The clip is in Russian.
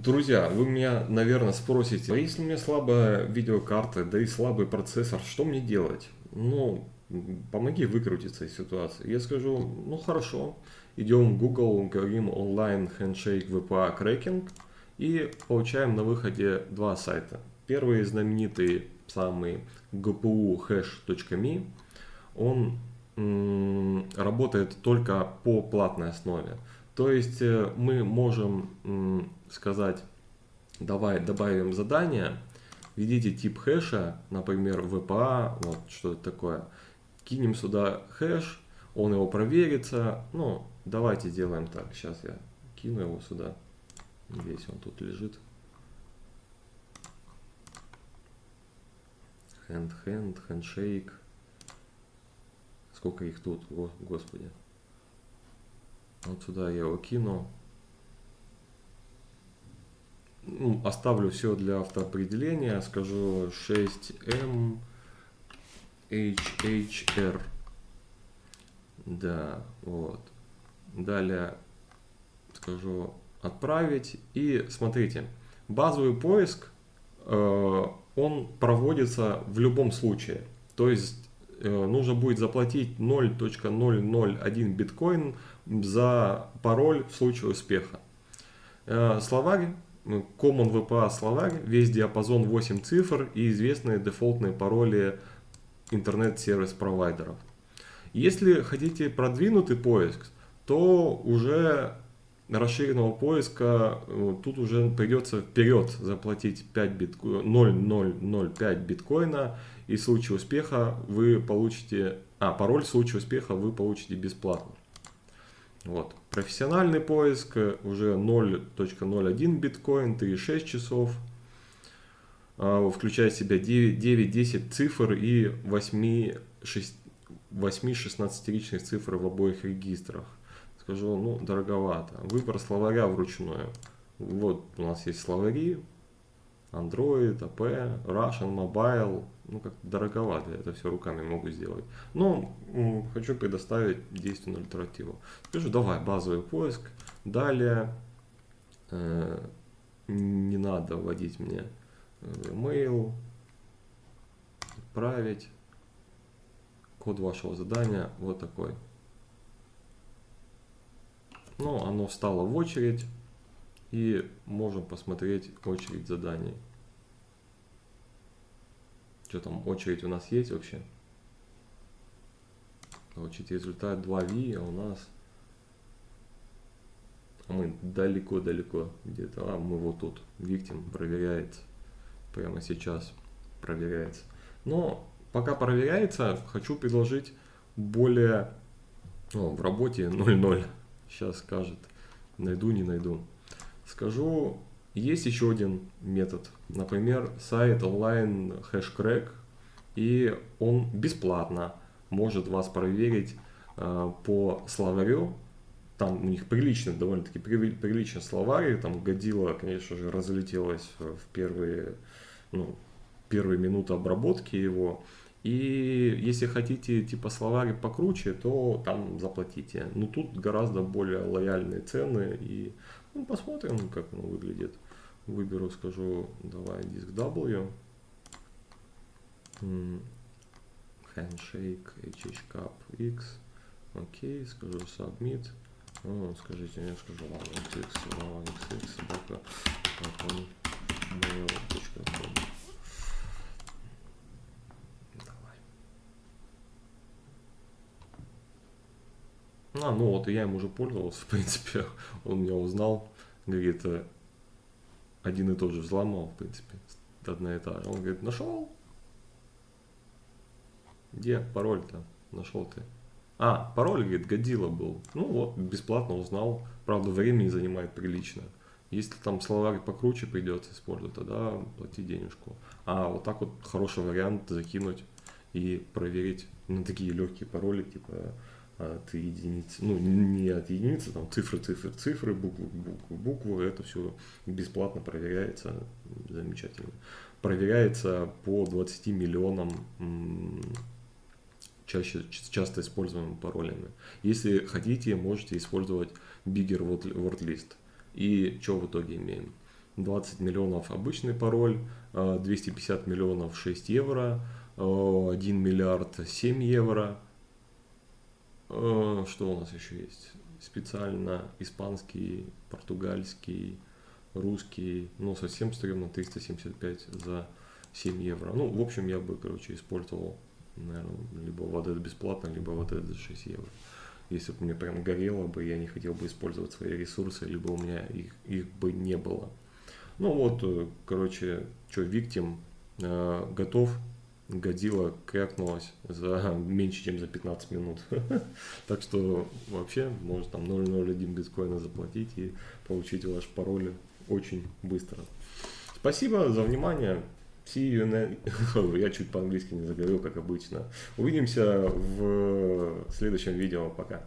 Друзья, вы меня, наверное, спросите, а если у меня слабая видеокарта, да и слабый процессор, что мне делать? Ну, помоги выкрутиться из ситуации. Я скажу, ну хорошо, идем в Google, говорим онлайн handshake VPA cracking и получаем на выходе два сайта. Первый знаменитый, самый gpuhash.me, он работает только по платной основе. То есть э, мы можем сказать, давай добавим задание, введите тип хэша, например, VPA, вот что это такое, кинем сюда хэш, он его проверится, ну, давайте сделаем так, сейчас я кину его сюда, весь он тут лежит. Hand, hand, handshake. Сколько их тут, господи. Вот сюда я его кину. Ну, оставлю все для автоопределения. Скажу 6M HHR. Да, вот. Далее скажу отправить. И смотрите, базовый поиск, э, он проводится в любом случае. То есть нужно будет заплатить 0.001 биткоин за пароль в случае успеха. Э, словарь, Common VPA словарь, весь диапазон 8 цифр и известные дефолтные пароли интернет-сервис провайдеров. Если хотите продвинутый поиск, то уже расширенного поиска э, тут уже придется вперед заплатить 5 битко... 0,005 биткоина и в случае успеха вы получите, а пароль в случае успеха вы получите бесплатно. Вот. Профессиональный поиск уже 0.01 биткоин, 3,6 часов. А, включая в себя 9-10 цифр и 8-16-ричных цифр в обоих регистрах. Скажу, ну, дороговато. Выбор словаря вручную. Вот у нас есть словари, Android, AP, Russian, Mobile, ну как дороговато, это все руками могу сделать. Но хочу предоставить действенную альтернативу. Скажу, давай, базовый поиск. Далее, э, не надо вводить мне email, отправить. Код вашего задания вот такой. Ну, оно встало в очередь. И можем посмотреть очередь заданий. Что там, очередь у нас есть вообще? Получить результат 2V, а у нас... А мы далеко-далеко где-то. А мы вот тут. Виктим проверяется. Прямо сейчас проверяется. Но пока проверяется, хочу предложить более... О, в работе 0.0. Сейчас скажет. Найду, не найду. Скажу, есть еще один метод. Например, сайт онлайн хэшкрэк. И он бесплатно может вас проверить э, по словарю. Там у них прилично, довольно-таки прилично словарь. Там годила, конечно же, разлетелась в первые, ну, первые минуты обработки его. И если хотите типа словарь покруче, то там заплатите. Но тут гораздо более лояльные цены и ну, посмотрим, как оно выглядит. Выберу, скажу, давай диск W. Handshake, HHCAP X. Окей, скажу submit. Ну, скажите, я скажу lavxx, lavxx, собака, mail.com. А, ну вот, я им уже пользовался, в принципе, он меня узнал, говорит, э, один и тот же взломал, в принципе, одна и та же. Он говорит, нашел? Где пароль-то? Нашел ты. А, пароль, говорит, годила был. Ну вот, бесплатно узнал. Правда, времени занимает прилично. Если там словарь покруче придется использовать, тогда плати денежку. А вот так вот хороший вариант закинуть и проверить на такие легкие пароли, типа от единицы, ну не от единицы, там цифры, цифры, цифры, буквы, буквы, буквы, это все бесплатно проверяется, замечательно. Проверяется по 20 миллионам чаще, часто используемыми паролями. Если хотите, можете использовать Bigger Word List. И что в итоге имеем? 20 миллионов обычный пароль, 250 миллионов 6 евро, 1 миллиард 7 евро. Что у нас еще есть? Специально испанский, португальский, русский, ну совсем стрёмно, 375 за 7 евро. Ну, в общем, я бы, короче, использовал, наверное, либо вот это бесплатно, либо вот это за 6 евро. Если бы мне прям горело бы, я не хотел бы использовать свои ресурсы, либо у меня их, их бы не было. Ну вот, э, короче, что, Виктим э, готов, годила крякнулась за меньше, чем за 15 минут. Так что вообще можно там 0.01 биткоина заплатить и получить ваш пароль очень быстро. Спасибо за внимание. See you next... Я чуть по-английски не заговорил, как обычно. Увидимся в следующем видео. Пока.